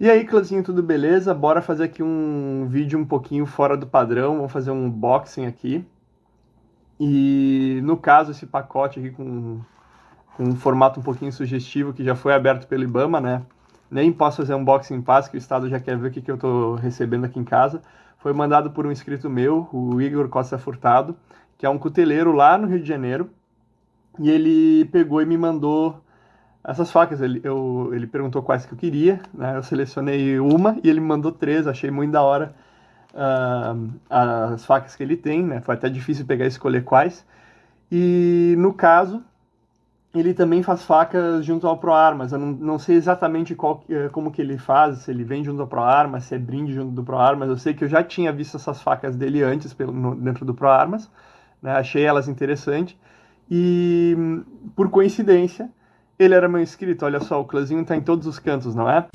E aí, clãzinho, tudo beleza? Bora fazer aqui um vídeo um pouquinho fora do padrão, vamos fazer um unboxing aqui. E no caso, esse pacote aqui com, com um formato um pouquinho sugestivo, que já foi aberto pelo Ibama, né? Nem posso fazer um unboxing em paz, que o Estado já quer ver o que, que eu estou recebendo aqui em casa. Foi mandado por um inscrito meu, o Igor Costa Furtado, que é um cuteleiro lá no Rio de Janeiro. E ele pegou e me mandou essas facas, ele, eu, ele perguntou quais que eu queria, né? Eu selecionei uma e ele me mandou três, achei muito da hora uh, as facas que ele tem, né? Foi até difícil pegar e escolher quais. E no caso, ele também faz facas junto ao ProArmas. Eu não, não sei exatamente qual, eh, como que ele faz, se ele vem junto ao ProArmas, se é brinde junto do ProArmas. Eu sei que eu já tinha visto essas facas dele antes pelo, no, dentro do ProArmas, né? achei elas interessantes. E por coincidência, ele era meu inscrito, olha só, o clãzinho tá em todos os cantos, não é?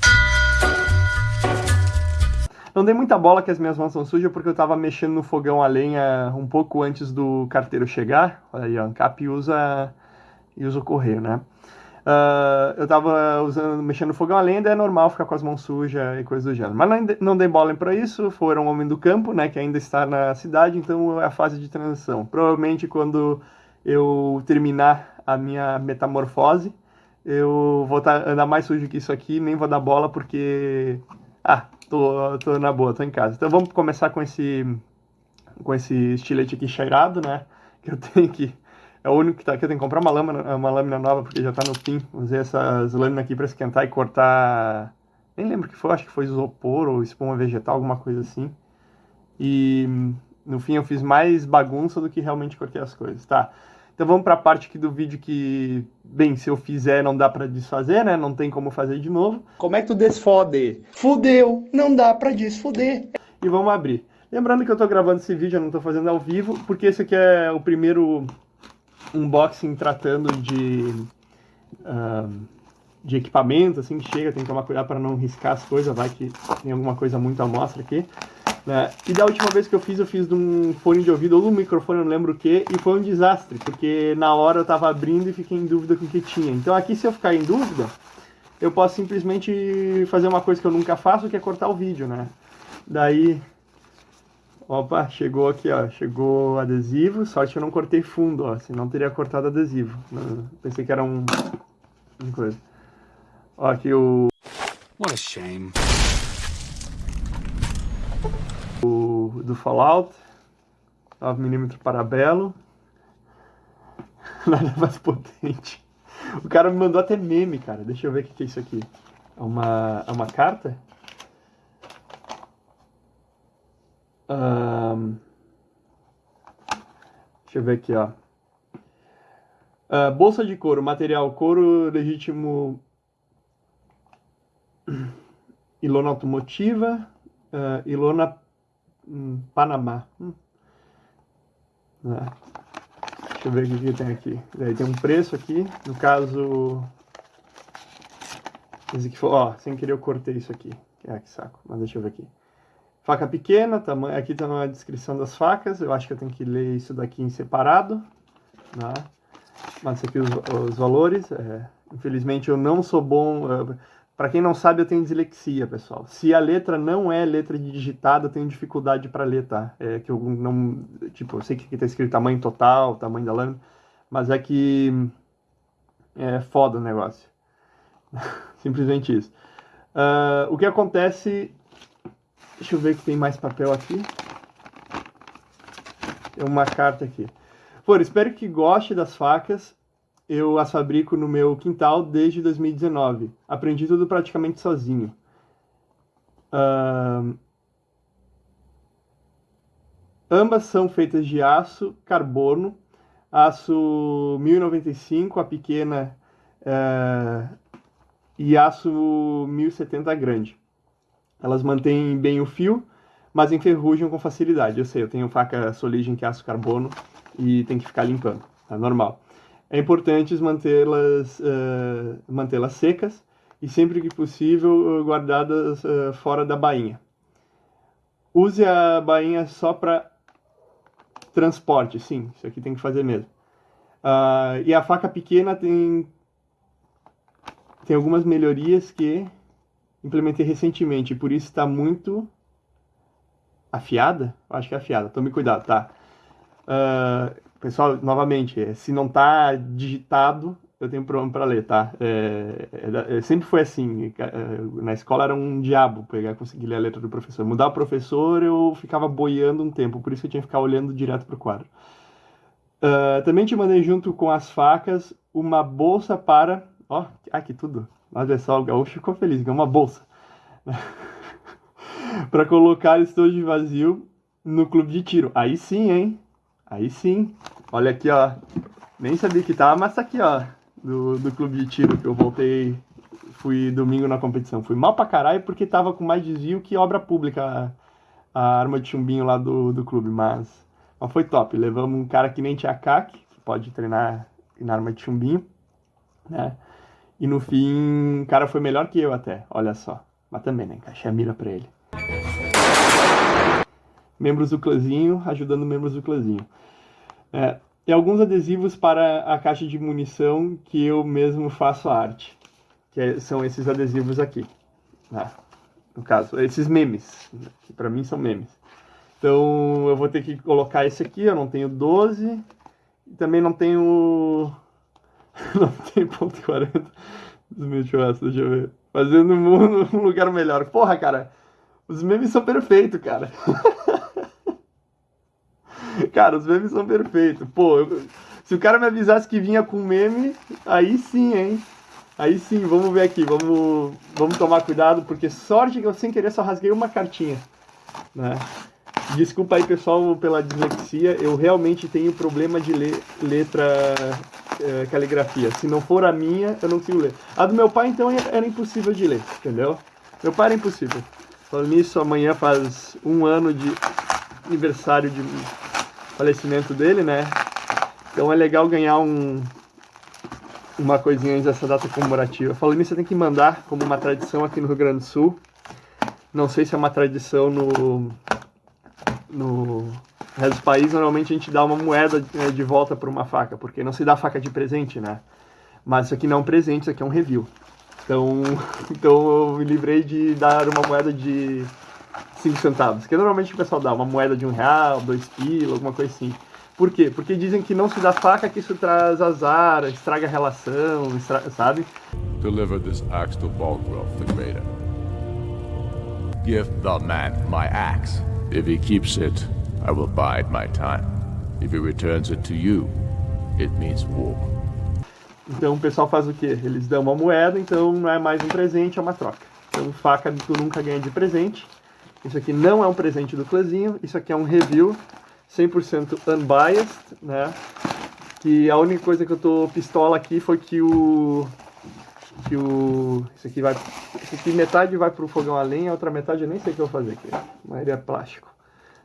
Não dei muita bola que as minhas mãos são sujas porque eu tava mexendo no fogão a lenha um pouco antes do carteiro chegar. Olha aí, ó, Ancap usa, usa o correio, né? Uh, eu tava usando, mexendo no fogão a lenha, é normal ficar com as mãos sujas e coisas do gênero. Mas não, não dei bola para isso, foram um homem do campo, né, que ainda está na cidade, então é a fase de transição. Provavelmente quando eu terminar a minha metamorfose, eu vou tá, andar mais sujo que isso aqui, nem vou dar bola porque... Ah, tô, tô na boa, tô em casa. Então vamos começar com esse, com esse estilete aqui cheirado, né? Que eu tenho que... É o único que tá aqui, eu tenho que comprar uma lâmina, uma lâmina nova porque já tá no fim. Usei essas lâminas aqui para esquentar e cortar... Nem lembro o que foi, acho que foi isopor ou espuma vegetal, alguma coisa assim. E no fim eu fiz mais bagunça do que realmente cortei as coisas. Tá, então vamos para a parte aqui do vídeo que, bem, se eu fizer não dá para desfazer, né? Não tem como fazer de novo. Como é que tu desfode? Fudeu, não dá para desfoder. E vamos abrir. Lembrando que eu estou gravando esse vídeo, eu não estou fazendo ao vivo, porque esse aqui é o primeiro unboxing tratando de, uh, de equipamento, assim, que chega, tem que tomar cuidado para não riscar as coisas, vai que tem alguma coisa muito à mostra aqui. Né? E da última vez que eu fiz, eu fiz de um fone de ouvido ou de um microfone, não lembro o que, e foi um desastre, porque na hora eu tava abrindo e fiquei em dúvida com o que tinha. Então aqui, se eu ficar em dúvida, eu posso simplesmente fazer uma coisa que eu nunca faço, que é cortar o vídeo, né? Daí, opa, chegou aqui, ó, chegou adesivo, sorte que eu não cortei fundo, ó, senão teria cortado adesivo. Pensei que era um... uma coisa. Ó, aqui o... What a shame do Fallout, 9mm parabelo, nada mais potente. O cara me mandou até meme, cara. Deixa eu ver o que é isso aqui. É uma, é uma carta? Um, deixa eu ver aqui, ó. Uh, bolsa de couro, material couro legítimo ilona automotiva, uh, ilona Hum, Panamá. Hum. Ah, deixa eu ver o que tem aqui. Daí tem um preço aqui. No caso. Esse aqui foi. Ó, sem querer eu cortei isso aqui. Ah, que saco. Mas deixa eu ver aqui. Faca pequena, tamanho, aqui está a descrição das facas. Eu acho que eu tenho que ler isso daqui em separado. Né? Mas aqui os, os valores. É, infelizmente eu não sou bom. Para quem não sabe, eu tenho dislexia, pessoal. Se a letra não é letra digitada, eu tenho dificuldade para ler, tá? É que eu não... Tipo, eu sei que aqui tá escrito tamanho total, tamanho da lâmina, mas é que... É foda o negócio. Simplesmente isso. Uh, o que acontece... Deixa eu ver que tem mais papel aqui. Tem uma carta aqui. Por, espero que goste das facas eu as fabrico no meu quintal desde 2019. Aprendi tudo praticamente sozinho. Uh, ambas são feitas de aço carbono, aço 1095, a pequena, uh, e aço 1070 grande. Elas mantêm bem o fio, mas enferrujam com facilidade. Eu sei, eu tenho faca Soligem que é aço carbono e tem que ficar limpando, é normal é importante mantê-las uh, mantê-las secas e sempre que possível guardadas uh, fora da bainha. Use a bainha só para transporte, sim, isso aqui tem que fazer mesmo. Uh, e a faca pequena tem tem algumas melhorias que implementei recentemente, por isso está muito afiada. Acho que é afiada. Tome cuidado, tá? Uh, pessoal, novamente, se não tá digitado, eu tenho problema para ler, tá? É, é, é, sempre foi assim. É, na escola era um diabo pegar conseguir ler a letra do professor. Mudar o professor, eu ficava boiando um tempo, por isso que eu tinha que ficar olhando direto pro quadro. Uh, também te mandei junto com as facas uma bolsa para. Ó, oh, aqui tudo. Olha só, o gaúcho ficou feliz, é uma bolsa. para colocar estojo vazio no clube de tiro. Aí sim, hein? Aí sim. Olha aqui, ó. Nem sabia que tava, mas tá aqui, ó do, do clube de tiro que eu voltei, fui domingo na competição. Fui mal pra caralho porque tava com mais desvio que obra pública a, a arma de chumbinho lá do, do clube, mas, mas foi top. Levamos um cara que nem tinha CAC, que pode treinar na arma de chumbinho, né? E no fim, o cara foi melhor que eu até, olha só. Mas também, né? Encaixei a mira pra ele. Membros do clãzinho ajudando membros do clãzinho. É, e alguns adesivos para a caixa de munição que eu mesmo faço a arte, que é, são esses adesivos aqui, né? no caso, esses memes, que para mim são memes. Então eu vou ter que colocar esse aqui, eu não tenho 12, e também não tenho, não tenho ponto 40 dos meus churrascos, deixa eu ver. Fazendo um lugar melhor. Porra, cara, os memes são perfeitos, cara. Cara, os memes são perfeitos. Pô, eu, se o cara me avisasse que vinha com meme, aí sim, hein? Aí sim, vamos ver aqui, vamos, vamos tomar cuidado, porque sorte que eu sem querer só rasguei uma cartinha, né? Desculpa aí, pessoal, pela dislexia, eu realmente tenho problema de ler letra é, caligrafia. Se não for a minha, eu não consigo ler. A do meu pai, então, era impossível de ler, entendeu? Meu pai era impossível. Falando nisso, amanhã faz um ano de aniversário de falecimento dele, né? Então é legal ganhar um, uma coisinha antes dessa data comemorativa. Falando nisso, você tem que mandar como uma tradição aqui no Rio Grande do Sul. Não sei se é uma tradição no, no resto do país. Normalmente a gente dá uma moeda né, de volta por uma faca, porque não se dá faca de presente, né? Mas isso aqui não é um presente, isso aqui é um review. Então, então eu me livrei de dar uma moeda de 5 centavos. Que normalmente o pessoal dá uma moeda de um real, dois pila, alguma coisa assim. Por quê? Porque dizem que não se dá faca, que isso traz azar, estraga a relação, estra... sabe? Deliver this axe to Balgrove the Greater. Give the man my axe. If he keeps it, I will bide my time. If he returns it to you, it means war. Então o pessoal faz o quê? Eles dão uma moeda, então não é mais um presente, é uma troca. Então faca tu nunca ganha de presente. Isso aqui não é um presente do clãzinho, isso aqui é um review 100% unbiased, né? Que a única coisa que eu tô pistola aqui foi que o que o isso aqui vai isso aqui metade vai pro fogão a lenha, a outra metade eu nem sei o que eu vou fazer aqui. A maioria é plástico,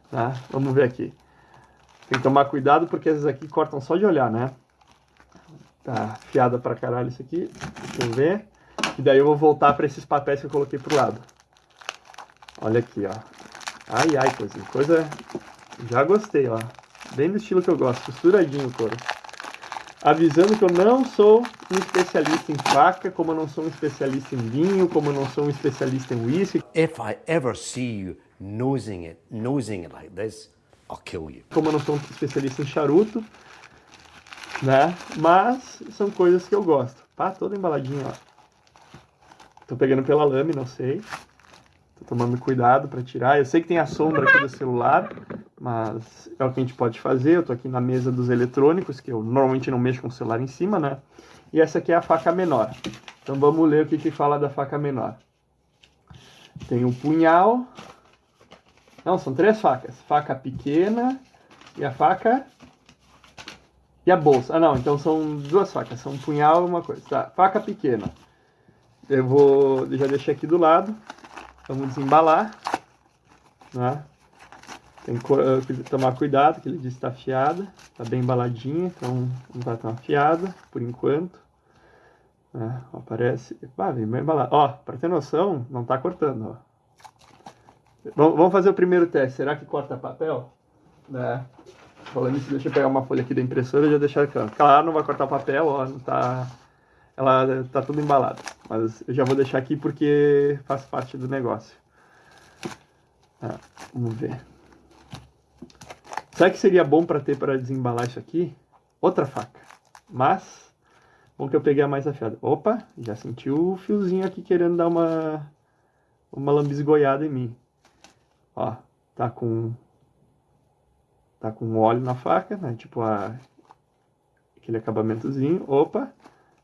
tá? Vamos ver aqui. Tem que tomar cuidado porque essas aqui cortam só de olhar, né? Tá fiada pra caralho isso aqui. Deixa eu ver. E daí eu vou voltar para esses papéis que eu coloquei pro lado. Olha aqui, ó. Ai, ai, coisa. Coisa. Já gostei, ó. Bem do estilo que eu gosto. Costuradinho o couro. Avisando que eu não sou um especialista em faca, como eu não sou um especialista em vinho, como eu não sou um especialista em whisky. If I ever see you nosing it, nosing it like this, I'll kill you. Como eu não sou um especialista em charuto, né? Mas são coisas que eu gosto. Pá, toda embaladinha, ó. Tô pegando pela lame, não sei. Tomando cuidado para tirar. Eu sei que tem a sombra aqui do celular, mas é o que a gente pode fazer. Eu tô aqui na mesa dos eletrônicos, que eu normalmente não mexo com o celular em cima, né? E essa aqui é a faca menor. Então vamos ler o que, que fala da faca menor. Tem um punhal. Não, são três facas. Faca pequena e a faca e a bolsa. Ah, não, então são duas facas. São um punhal e uma coisa. Tá, faca pequena. Eu vou já deixar aqui do lado. Vamos desembalar. Né? Tem que uh, tomar cuidado, que ele diz que está afiada. Está bem embaladinha, então não está tão afiada por enquanto. Né? Ó, parece... Ah, vem bem. Ó, para ter noção, não está cortando. Ó. Vamos fazer o primeiro teste. Será que corta papel? Né? Falando isso, deixa eu pegar uma folha aqui da impressora e já deixar aqui. Claro, não vai cortar papel, ó, não tá... ela tá toda embalada. Mas eu já vou deixar aqui porque faz parte do negócio. Ah, vamos ver. Sabe que seria bom para ter para desembalar isso aqui? Outra faca. Mas, bom que eu peguei a mais afiada. Opa, já senti o fiozinho aqui querendo dar uma, uma lambisgoiada em mim. Ó, tá com tá com óleo na faca, né? Tipo a, aquele acabamentozinho. Opa,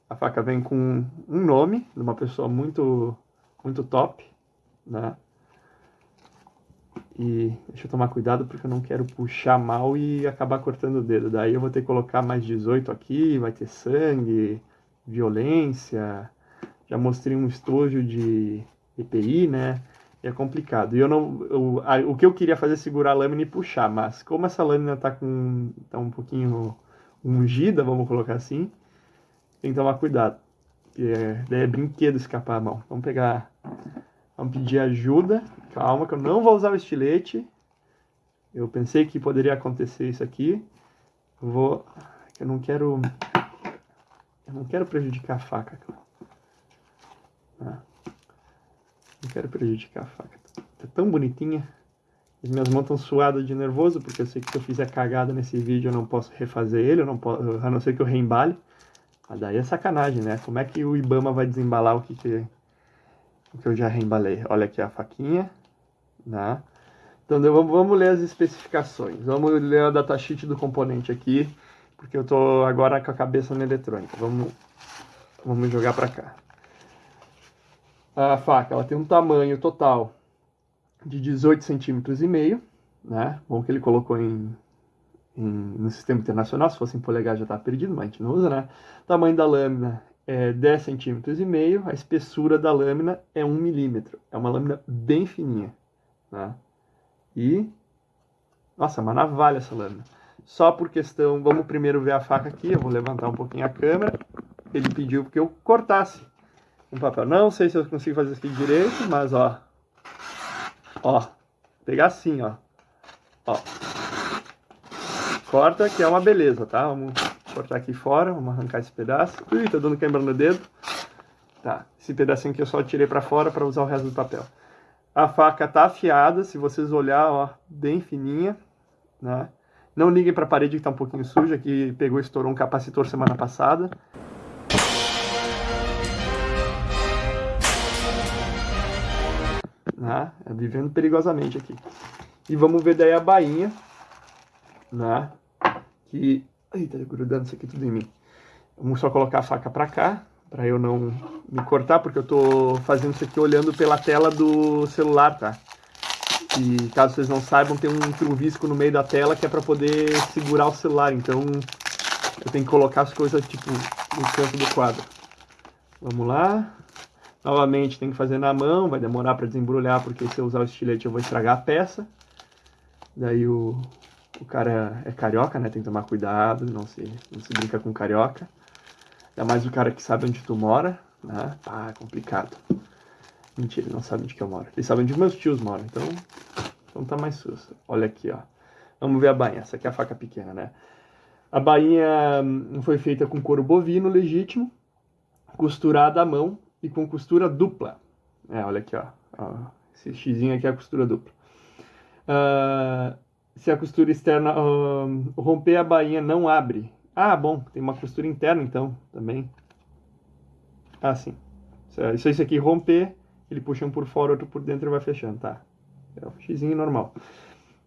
a faca vem com um nome de uma pessoa muito muito top, né? E deixa eu tomar cuidado porque eu não quero puxar mal e acabar cortando o dedo. Daí eu vou ter que colocar mais 18 aqui, vai ter sangue, violência. Já mostrei um estojo de EPI, né? E é complicado. E eu não, eu, a, o que eu queria fazer é segurar a lâmina e puxar, mas como essa lâmina tá com tá um pouquinho ungida, vamos colocar assim, tem que tomar cuidado. É, daí é brinquedo escapar a mão. Vamos pegar, vamos pedir ajuda Calma que eu não vou usar o estilete. Eu pensei que poderia acontecer isso aqui. Eu vou... Eu não quero... Eu não quero prejudicar a faca. Ah. Não quero prejudicar a faca. Tá tão bonitinha. As minhas mãos estão suadas de nervoso, porque eu sei que se eu fizer cagada nesse vídeo eu não posso refazer ele, eu não posso, a não ser que eu reembale. Daí é sacanagem, né? Como é que o Ibama vai desembalar o que, que, o que eu já reembalei? Olha aqui a faquinha. Né? Então vamos, ler as especificações. Vamos ler a datasheet do componente aqui, porque eu estou agora com a cabeça na eletrônica. Vamos, vamos jogar para cá. A faca ela tem um tamanho total de 18 centímetros e meio, né? Bom que ele colocou em, no sistema internacional, se fosse em polegar já está perdido, mas a gente não usa, né? Tamanho da lâmina é 10 centímetros e meio, a espessura da lâmina é 1 milímetro. É uma lâmina bem fininha. Né? E, nossa, uma navalha essa lâmina. Só por questão, vamos primeiro ver a faca aqui, eu vou levantar um pouquinho a câmera. Ele pediu que eu cortasse um papel. Não sei se eu consigo fazer isso aqui direito, mas ó, ó, pegar assim, ó, ó. Corta, que é uma beleza, tá? Vamos cortar aqui fora, vamos arrancar esse pedaço. Ui, tá dando quebra no dedo. Tá, esse pedacinho aqui eu só tirei para fora para usar o resto do papel. A faca tá afiada, se vocês olhar, ó, bem fininha, né? Não liguem para a parede que tá um pouquinho suja, que pegou e estourou um capacitor semana passada. Né? Vivendo perigosamente aqui. E vamos ver daí a bainha, né? Que... Eita, tá grudando isso aqui tudo em mim. Vamos só colocar a faca para cá, para eu não me cortar, porque eu tô fazendo isso aqui olhando pela tela do celular, tá? E caso vocês não saibam, tem um truvisco no meio da tela que é para poder segurar o celular, então eu tenho que colocar as coisas tipo no canto do quadro. Vamos lá. Novamente tem que fazer na mão, vai demorar para desembrulhar, porque se eu usar o estilete eu vou estragar a peça. Daí o, o cara é, carioca, né? Tem que tomar cuidado, não se, não se brinca com carioca. Ainda mais o cara que sabe onde tu mora, né? Ah, complicado. Mentira, ele não sabe onde que eu moro. Ele sabe onde meus tios moram, então, então tá mais susto. Olha aqui, ó. Vamos ver a bainha. Essa aqui é a faca pequena, né? A bainha hum, foi feita com couro bovino legítimo, costurada à mão e com costura dupla. É, olha aqui, ó. ó esse xizinho aqui é a costura dupla. Uh, se a costura externa uh, romper a bainha não abre, ah, bom, tem uma costura interna então, também. Ah, sim. Se isso aqui romper, ele puxa um por fora, outro por dentro e vai fechando, tá? É o xizinho normal.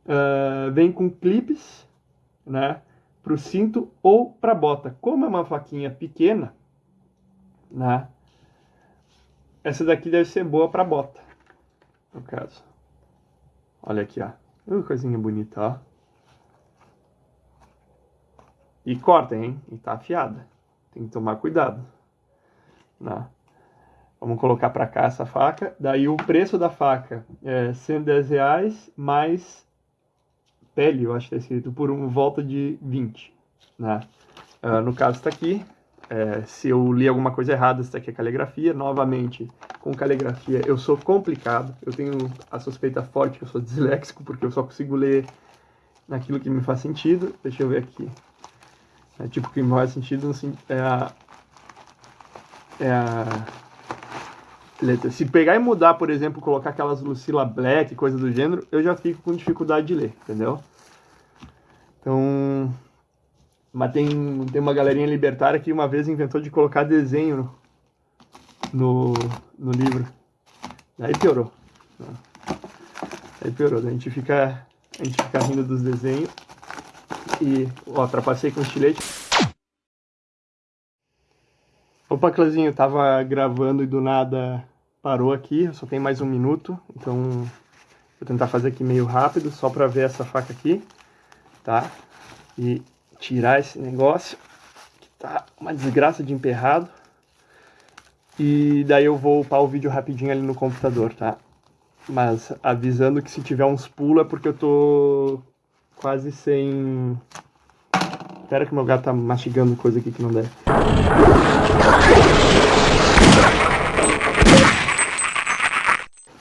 Uh, vem com clipes, né? Pro cinto ou pra bota. Como é uma faquinha pequena, né? Essa daqui deve ser boa pra bota, no caso. Olha aqui, ó. Uh, coisinha bonita, ó. E corta, hein? E tá afiada. Tem que tomar cuidado. Né? Vamos colocar para cá essa faca. Daí o preço da faca é 110 reais mais pele, eu acho que é escrito, por um volta de 20. Né? Uh, no caso está aqui. É, se eu li alguma coisa errada, está aqui a caligrafia. Novamente, com caligrafia eu sou complicado. Eu tenho a suspeita forte que eu sou disléxico, porque eu só consigo ler naquilo que me faz sentido. Deixa eu ver aqui. É, tipo, que me faz sentido é a, é a letra. Se pegar e mudar, por exemplo, colocar aquelas Lucila Black, coisa do gênero, eu já fico com dificuldade de ler, entendeu? Então, mas tem, tem uma galerinha libertária que uma vez inventou de colocar desenho no, no livro. Aí piorou. Aí piorou. A gente fica, a gente fica rindo dos desenhos. E, ó, trapacei com estilete. Opa, Clãzinho, tava gravando e do nada parou aqui. Só tem mais um minuto, então vou tentar fazer aqui meio rápido, só pra ver essa faca aqui, tá? E tirar esse negócio, que tá uma desgraça de emperrado. E daí eu vou upar o vídeo rapidinho ali no computador, tá? Mas avisando que se tiver uns pulos é porque eu tô quase sem... Espera que meu gato tá mastigando coisa aqui que não deve.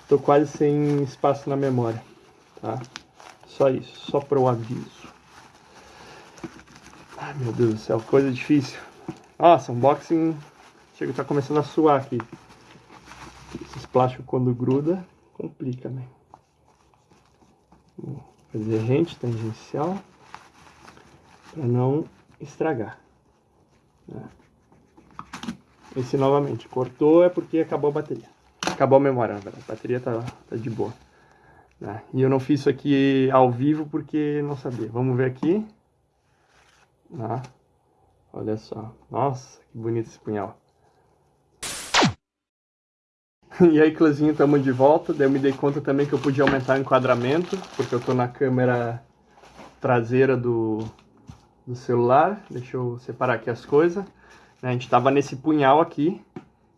Tô quase sem espaço na memória, tá? Só isso, só para o aviso. Meu Deus do céu, coisa difícil. Nossa, unboxing Chega, tá começando a suar aqui. Esses plásticos quando gruda, complica, né? Vou fazer rente tangencial para não estragar. Né? Esse novamente, cortou é porque acabou a bateria. Acabou a memória, a bateria tá, tá de boa. Né? E eu não fiz isso aqui ao vivo porque não sabia. Vamos ver aqui. Ah, olha só. Nossa, que bonito esse punhal. E aí, Clãzinho, estamos de volta. Daí eu me dei conta também que eu podia aumentar o enquadramento, porque eu estou na câmera traseira do, do celular. Deixa eu separar aqui as coisas. A gente estava nesse punhal aqui,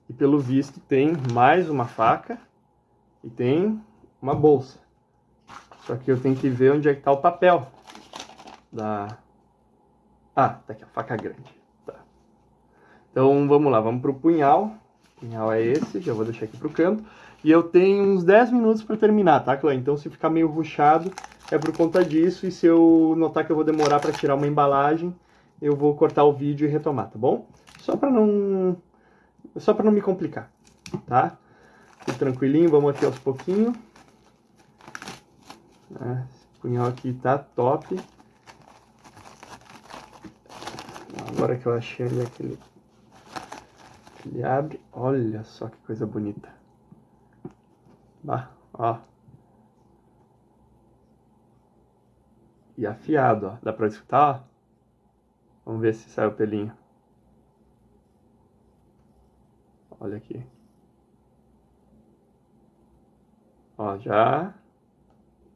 e pelo visto tem mais uma faca e tem uma bolsa. Só que eu tenho que ver onde é que está o papel da... Ah, tá aqui a faca grande. Tá. Então vamos lá, vamos para o punhal punhal é esse, já vou deixar aqui pro canto. E eu tenho uns 10 minutos para terminar, tá, Clã? Então se ficar meio ruchado é por conta disso. E se eu notar que eu vou demorar para tirar uma embalagem, eu vou cortar o vídeo e retomar, tá bom? Só para não... Só para não me complicar, tá? Fique tranquilinho, vamos aqui aos pouquinhos. É, esse punhal aqui tá top. Agora que eu achei ali aquele ele abre, olha só que coisa bonita. Bah, ó. E afiado, ó. Dá pra escutar, ó? Vamos ver se sai o pelinho. Olha aqui. Ó, já...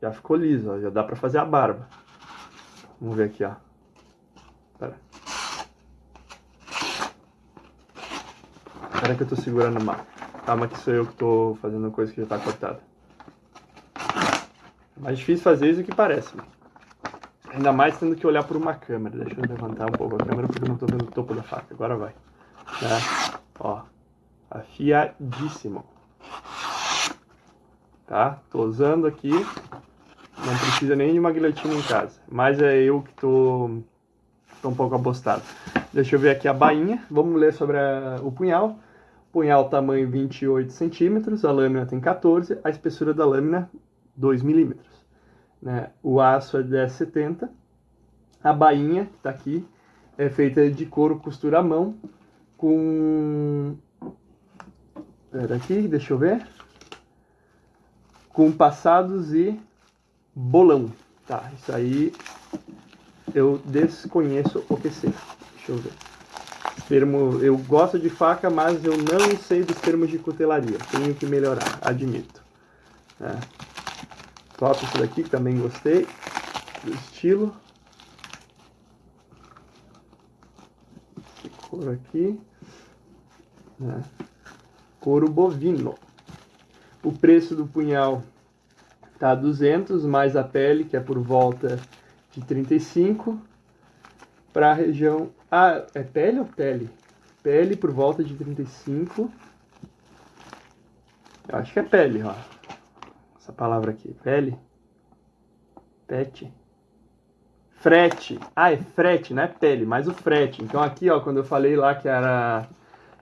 Já ficou liso, ó. Já dá pra fazer a barba. Vamos ver aqui, ó. Espera que eu tô segurando mal. Calma que sou eu que tô fazendo coisa que já tá cortada. É mais difícil fazer isso do que parece. Ainda mais tendo que olhar por uma câmera. Deixa eu levantar um pouco a câmera porque eu não tô vendo o topo da faca. Agora vai. Tá? Ó. Afiadíssimo. Tá? Tô usando aqui. Não precisa nem de uma guilhotina em casa. Mas é eu que tô, tô um pouco abostado. Deixa eu ver aqui a bainha. Vamos ler sobre a, o punhal. Punhal tamanho 28 centímetros, a lâmina tem 14, a espessura da lâmina 2 milímetros. Né? O aço é 1070, a bainha, que está aqui, é feita de couro costura à mão, com... Pera aqui, deixa eu ver. Com passados e bolão. Tá, isso aí eu desconheço o que seja. Deixa eu ver. Termo, eu gosto de faca, mas eu não sei dos termos de cutelaria. Tenho que melhorar, admito. É. Top isso daqui, também gostei do estilo. Esse couro aqui. É. Couro bovino. O preço do punhal tá 200, mais a pele, que é por volta de 35 para a região... Ah, é pele ou pele? Pele por volta de 35. Eu acho que é pele, ó. Essa palavra aqui, pele. Pet. Frete. Ah, é frete, não é pele, mas o frete. Então aqui, ó, quando eu falei lá que era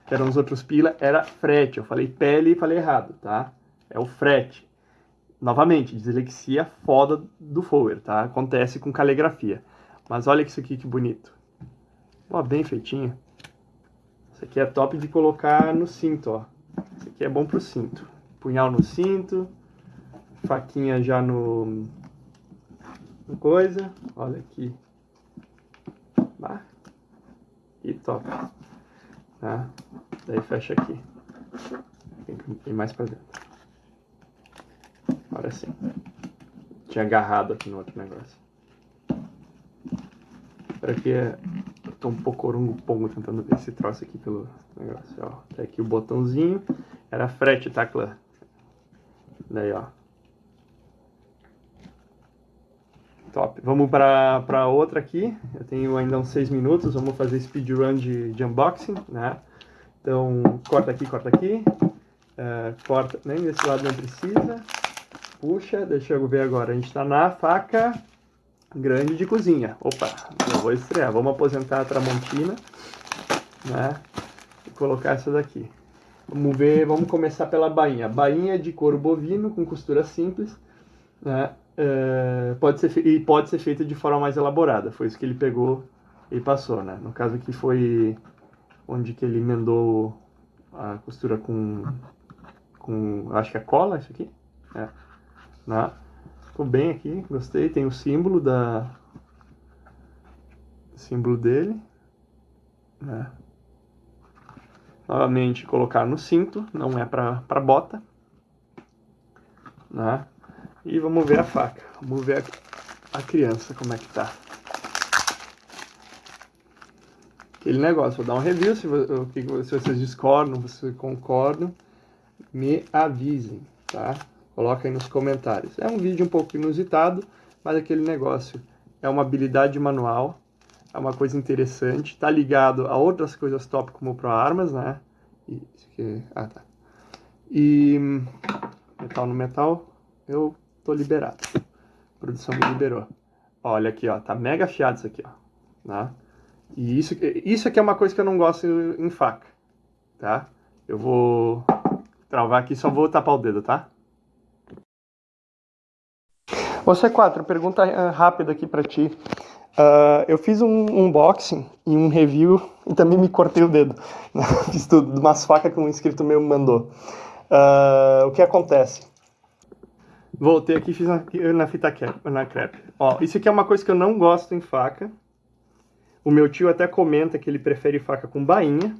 que eram os outros pila, era frete. Eu falei pele e falei errado, tá? É o frete. Novamente, dislexia foda do forward, tá? Acontece com caligrafia. Mas olha isso aqui que bonito. Ó, bem feitinho. Isso aqui é top de colocar no cinto, ó. Isso aqui é bom pro cinto. Punhal no cinto, faquinha já no, no coisa. Olha aqui. Ah, e top. Tá? Daí fecha aqui. Tem que ir mais pra dentro. Agora sim. Tinha agarrado aqui no outro negócio. Para que eu tô um pouco orungo-pongo tentando ver esse troço aqui pelo negócio, ó. Tá aqui o botãozinho. Era frete, tá, clã? Daí, ó. Top. Vamos para outra aqui. Eu tenho ainda uns 6 minutos. Vamos fazer speedrun de, de unboxing, né? Então, corta aqui, corta aqui. Uh, corta, nem desse lado não precisa. Puxa, deixa eu ver agora. A gente está na faca grande de cozinha. Opa, eu vou estrear. Vamos aposentar a Tramontina, né? E colocar essa daqui. Vamos ver, vamos começar pela bainha. Bainha de couro bovino com costura simples, né? É, pode ser, e pode ser feita de forma mais elaborada. Foi isso que ele pegou e passou, né? No caso aqui foi onde que ele emendou a costura com, com acho que é cola isso aqui. É. Né? Ficou bem aqui, gostei. Tem o símbolo da símbolo dele. Né? Novamente colocar no cinto, não é para bota. Né? E vamos ver a faca. Vamos ver a, a criança como é que tá. Aquele negócio, vou dar um review, se, se vocês discordam, se vocês concordam, me avisem, tá? Coloca aí nos comentários. É um vídeo um pouco inusitado, mas aquele negócio é uma habilidade manual, é uma coisa interessante, tá ligado a outras coisas top como pro armas, né? E, ah, tá. E metal no metal, eu tô liberado. A produção me liberou. Olha aqui, ó, tá mega afiado isso aqui, ó. Né? E isso, isso aqui é uma coisa que eu não gosto em faca, tá? Eu vou travar aqui, só vou tapar o dedo, tá? Ô C4, pergunta eh, rápida aqui pra ti. Uh, eu fiz um unboxing e um review e também me cortei o dedo. fiz tudo, de umas facas que um inscrito meu me mandou. Uh, o que acontece? Voltei aqui e fiz na, na fita crepe, na crepe. Ó, isso aqui é uma coisa que eu não gosto em faca. O meu tio até comenta que ele prefere faca com bainha,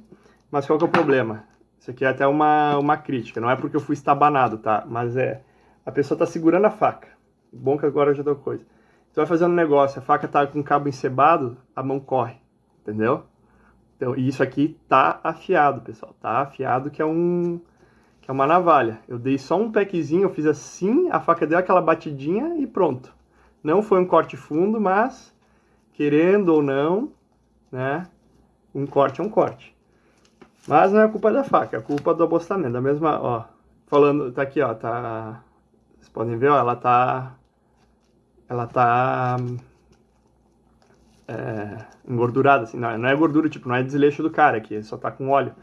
mas qual que é o problema? Isso aqui é até uma, uma crítica, não é porque eu fui estabanado, tá? Mas é, a pessoa tá segurando a faca. Bom que agora já deu coisa. Você vai fazendo um negócio, a faca tá com o cabo encebado, a mão corre, entendeu? Então, e isso aqui tá afiado, pessoal. Tá afiado que é um que é uma navalha. Eu dei só um pequezinho, eu fiz assim, a faca deu aquela batidinha e pronto. Não foi um corte fundo, mas querendo ou não, né, um corte é um corte. Mas não é culpa da faca, é culpa do abostamento. Da mesma, ó, falando, tá aqui, ó, tá, vocês podem ver, ó, ela tá, ela tá é, engordurada, assim, não, não é gordura, tipo, não é desleixo do cara aqui, só tá com óleo.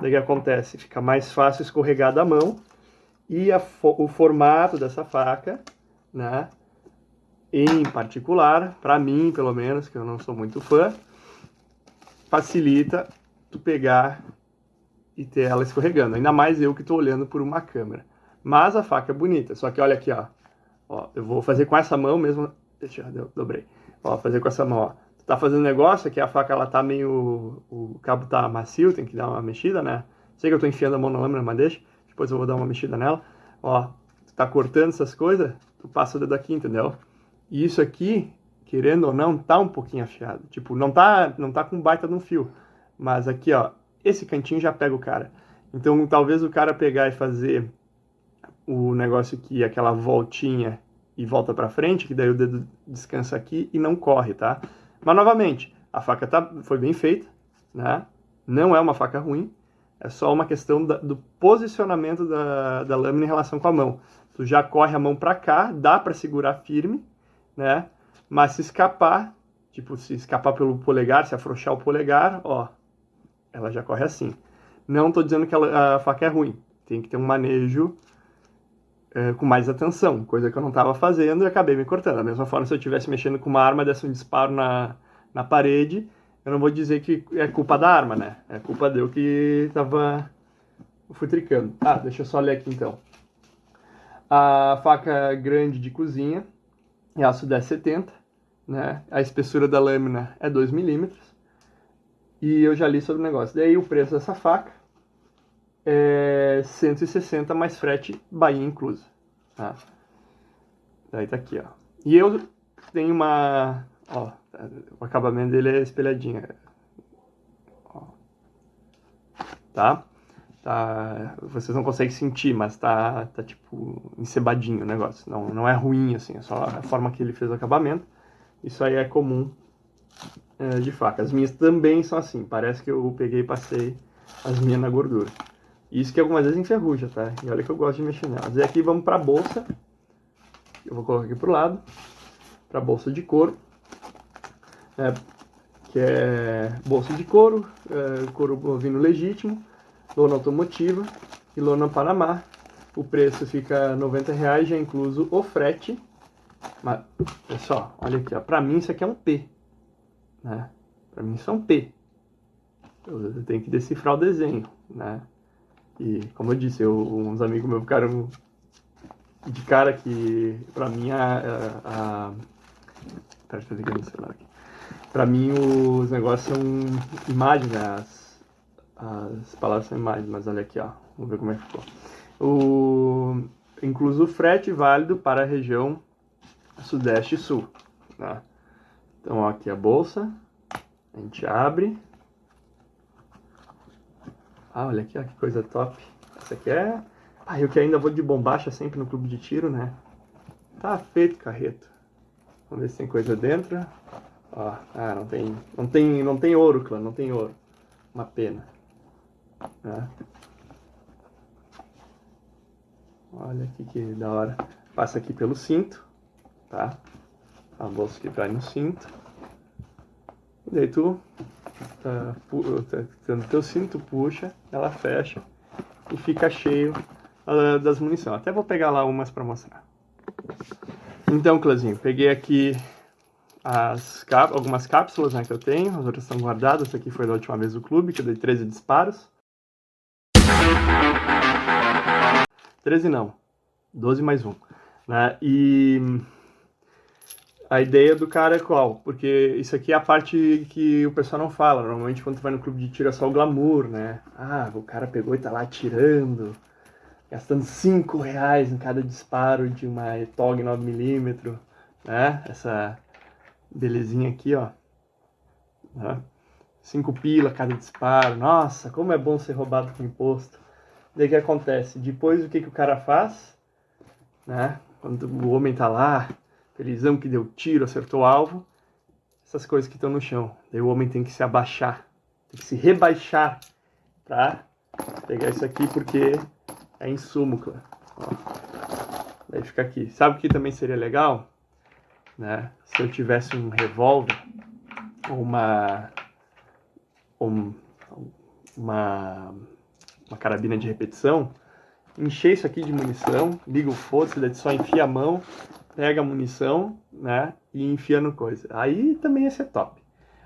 Daí que acontece? Fica mais fácil escorregar da mão e a, o formato dessa faca, né? Em particular, para mim, pelo menos, que eu não sou muito fã, facilita tu pegar e ter ela escorregando. Ainda mais eu que estou olhando por uma câmera. Mas a faca é bonita. Só que olha aqui, ó. Ó eu vou fazer com essa mão mesmo. Deixa eu dobrei. Ó, fazer com essa mão, ó tá fazendo negócio, que a faca ela tá meio. O cabo tá macio, tem que dar uma mexida, né? Sei que eu tô enfiando a mão na lâmina, mas deixa. Depois eu vou dar uma mexida nela. Ó, tu tá cortando essas coisas, tu passa o dedo aqui, entendeu? E isso aqui, querendo ou não, tá um pouquinho afiado. Tipo, não tá, não tá com baita de um fio. Mas aqui, ó, esse cantinho já pega o cara. Então, talvez o cara pegar e fazer o negócio aqui, aquela voltinha e volta para frente, que daí o dedo descansa aqui e não corre, tá? Mas, novamente, a faca tá, foi bem feita, né? não é uma faca ruim, é só uma questão da, do posicionamento da, da lâmina em relação com a mão. Tu já corre a mão para cá, dá para segurar firme, né? Mas se escapar, tipo, se escapar pelo polegar, se afrouxar o polegar, ó, ela já corre assim. Não estou dizendo que a faca é ruim, tem que ter um manejo é, com mais atenção, coisa que eu não estava fazendo e acabei me cortando. Da mesma forma, se eu estivesse mexendo com uma arma, desse um disparo na, na parede, eu não vou dizer que é culpa da arma, né? É culpa deu que estava futricando. Ah, deixa eu só ler aqui então. A faca grande de cozinha é aço 1070, né? A espessura da lâmina é 2 milímetros. E eu já li sobre o negócio. Daí o preço dessa faca é 160 mais frete Bahia inclusa. Tá? Daí tá aqui, ó. E eu tenho uma... Ó, o acabamento dele é espelhadinho. Ó. Tá? Tá, vocês não conseguem sentir, mas tá, tá tipo encebadinho o negócio. Não, não é ruim, assim, é só a forma que ele fez o acabamento. Isso aí é comum é, de faca. As minhas também são assim, parece que eu peguei e passei as minhas na gordura. Isso que algumas vezes enferruja, tá? E olha que eu gosto de mexer nelas. E aqui vamos para a bolsa. Eu vou colocar aqui pro lado. Para a bolsa de couro. É, que é bolsa de couro, é, couro bovino legítimo, lona automotiva e lona Panamá. O preço fica 90 reais, já incluso o frete. Mas, pessoal, olha aqui, ó. Pra mim isso aqui é um P. Né? Pra mim isso é um P. Eu tenho que decifrar o desenho, né? E, como eu disse, eu, uns amigos meus ficaram de cara que, pra mim, a... a, a... Pera, eu ver no celular aqui. Pra mim, os negócios são imagens, né? As, as palavras são imagens, mas olha aqui, ó. Vamos ver como é que ficou. O... Incluso o frete válido para a região Sudeste e Sul. Né? Então, ó, aqui a bolsa. A gente abre. Ah, olha aqui, ó, que coisa top. Essa aqui é... Ah, eu que ainda vou de bombacha sempre no clube de tiro, né? Tá feito, carreto. Vamos ver se tem coisa dentro. Ó, ah, não tem, não tem, não tem ouro, clã, não tem ouro. Uma pena. Né? Olha aqui que da hora. Passa aqui pelo cinto, tá? A bolsa que vai no cinto. Daí tu tá, tá, no teu cinto, puxa, ela fecha e fica cheio uh, das munições. Até vou pegar lá umas para mostrar. Então, Clãzinho, peguei aqui as algumas cápsulas né, que eu tenho, as outras estão guardadas. Essa aqui foi da última vez do clube, que eu dei 13 disparos. 13 não, 12 mais 1. Né? E a ideia do cara é qual? Porque isso aqui é a parte que o pessoal não fala. Normalmente quando tu vai no clube de tiro é só o glamour, né? Ah, o cara pegou e tá lá atirando, gastando 5 reais em cada disparo de uma ETOG 9mm, né? Essa belezinha aqui, ó. Né? 5 pila cada disparo. Nossa, como é bom ser roubado com imposto. Daí o que acontece? Depois o que, que o cara faz? Né? Quando o homem tá lá Felizão que deu tiro, acertou o alvo. Essas coisas que estão no chão. Daí o homem tem que se abaixar, tem que se rebaixar pra pegar isso aqui porque é insumo, claro. Daí fica aqui. Sabe o que também seria legal? Né? Se eu tivesse um revólver ou uma, um, uma, uma carabina de repetição, encher isso aqui de munição, liga o foda-se, só enfia a mão, pega a munição, né, e enfia no coisa. Aí também ia ser top.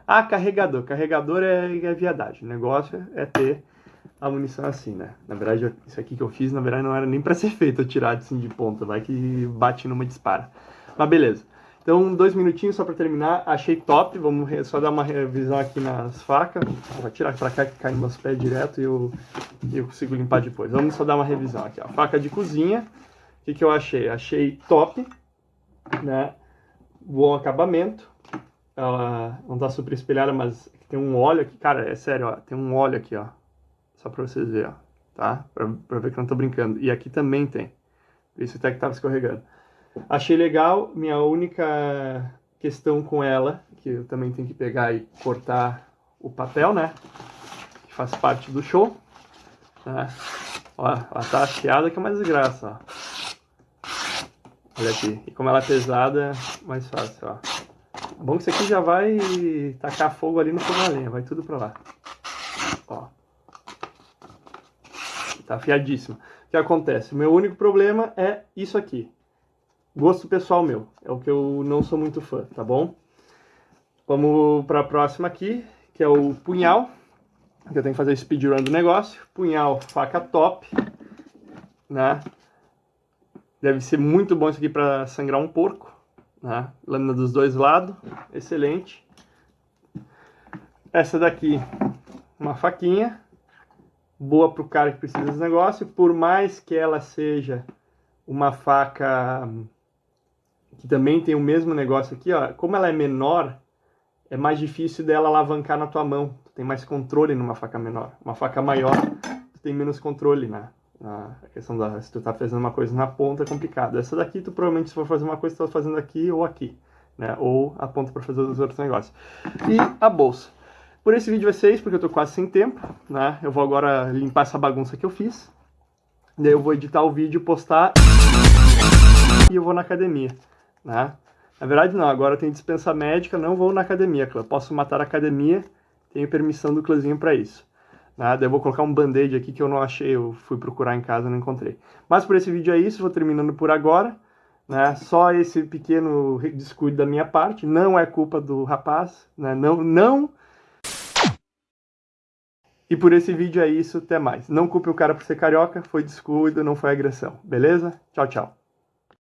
Ah, carregador. Carregador é, é viadagem. O negócio é ter a munição assim, né? Na verdade, isso aqui que eu fiz, na verdade, não era nem para ser feito atirar assim de ponta. Vai que bate numa dispara. Mas beleza. Então, dois minutinhos só para terminar. Achei top. Vamos só dar uma revisão aqui nas facas. Vou tirar para cá que cai nos meus pés direto e eu, eu consigo limpar depois. Vamos só dar uma revisão aqui. Ó. Faca de cozinha. O que, que eu achei? Achei top né? Bom acabamento. Ela não tá super espelhada, mas tem um óleo aqui. Cara, é sério, ó. Tem um óleo aqui, ó. Só pra vocês verem, ó. Tá? Pra ver que eu não tô brincando. E aqui também tem. Por isso até que tava escorregando. Achei legal. Minha única questão com ela, que eu também tenho que pegar e cortar o papel, né? Que faz parte do show. Né? Ó, ela tá afiada que é uma desgraça, ó. Olha aqui. E como ela é pesada, mais fácil, ó. É bom que isso aqui já vai tacar fogo ali no fogo a lenha. Vai tudo pra lá. Ó. tá afiadíssima. O que acontece? O meu único problema é isso aqui. Gosto pessoal meu, é o que eu não sou muito fã, tá bom? Vamos para a próxima aqui, que é o punhal. Que eu tenho que fazer speedrun do negócio. Punhal, faca top, né? Deve ser muito bom isso aqui para sangrar um porco, né? Lâmina dos dois lados, excelente. Essa daqui, uma faquinha, boa para o cara que precisa desse negócio, por mais que ela seja uma faca que também tem o mesmo negócio aqui, ó, como ela é menor, é mais difícil dela alavancar na tua mão. Tu tem mais controle numa faca menor. Uma faca maior, tu tem menos controle, né? Na questão da se tu tá fazendo uma coisa na ponta é complicado. Essa daqui tu provavelmente se for fazer uma coisa tu tá fazendo aqui ou aqui, né? Ou a ponta para fazer os outros negócios. E a bolsa. Por esse vídeo vai ser isso, porque eu tô quase sem tempo, né? Eu vou agora limpar essa bagunça que eu fiz. Daí eu vou editar o vídeo, postar e eu vou na academia, né? Na verdade, não. Agora tem dispensa médica, não vou na academia, clã. Posso matar a academia, tenho permissão do clãzinho para isso. Nada, né? eu vou colocar um band-aid aqui que eu não achei, eu fui procurar em casa não encontrei. Mas por esse vídeo é isso, vou terminando por agora. Né? Só esse pequeno descuido da minha parte, não é culpa do rapaz, né? não, não... E por esse vídeo é isso, até mais. Não culpe o cara por ser carioca, foi descuido, não foi agressão, beleza? Tchau, tchau.